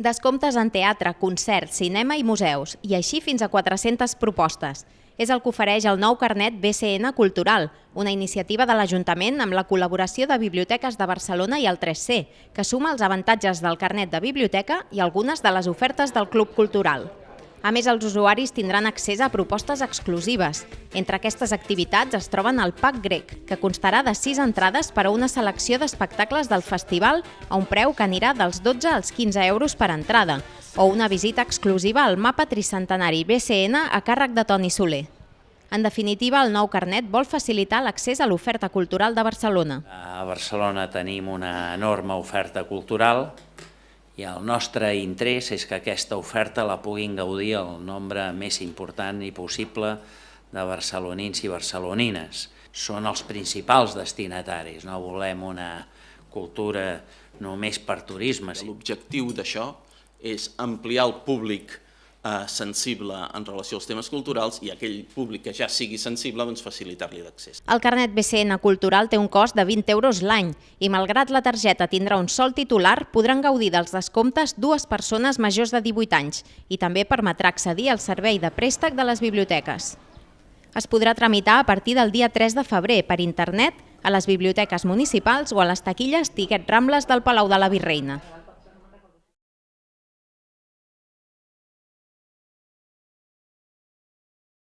Descomptes en teatre, concerts, cinema i museus, i així fins a 400 propostes. És el que ofereix el nou carnet BCN Cultural, una iniciativa de l'Ajuntament amb la col·laboració de Biblioteques de Barcelona i el 3C, que suma els avantatges del carnet de biblioteca i algunes de les ofertes del Club Cultural. A més, els usuaris tindran accés a propostes exclusives. Entre aquestes activitats es troben el Pack Grec, que constarà de 6 entrades per a una selecció d'espectacles del festival a un preu que anirà dels 12 als 15 euros per entrada, o una visita exclusiva al mapa tricentenari BCN a càrrec de Toni Soler. En definitiva, el nou carnet vol facilitar l'accés a l'oferta cultural de Barcelona. A Barcelona tenim una enorme oferta cultural i el nostre interès és que aquesta oferta la puguin gaudir el nombre més important i possible de barcelonins i barcelonines. Són els principals destinataris, no volem una cultura només per turisme. L'objectiu d'això és ampliar el públic eh, sensible en relació als temes culturals i aquell públic que ja sigui sensible doncs, facilitar-li l'accés. El carnet BCN Cultural té un cost de 20 euros l'any i malgrat la targeta tindrà un sol titular, podran gaudir dels descomptes dues persones majors de 18 anys i també permetrà accedir al servei de préstec de les biblioteques. Es podrà tramitar a partir del dia 3 de febrer per internet a les biblioteques municipals o a les taquilles Tiquet Rambles del Palau de la Virreina.